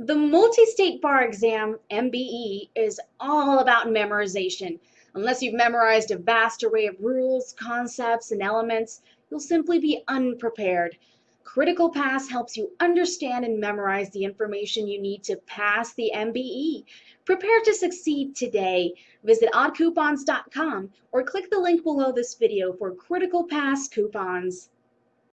The multi-state bar exam, MBE, is all about memorization. Unless you've memorized a vast array of rules, concepts, and elements, you'll simply be unprepared. Critical Pass helps you understand and memorize the information you need to pass the MBE. Prepare to succeed today. Visit oddcoupons.com or click the link below this video for Critical Pass coupons.